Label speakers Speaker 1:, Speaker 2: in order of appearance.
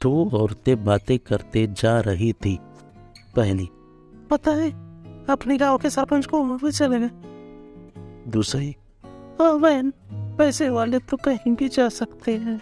Speaker 1: दो औरतें बातें करते जा रही थी। पहली
Speaker 2: पता है अपने गाँव के सरपंच को उम्र चले गए।
Speaker 1: दूसरी
Speaker 2: ओ बहन पैसे वाले तो कहीं भी जा सकते हैं।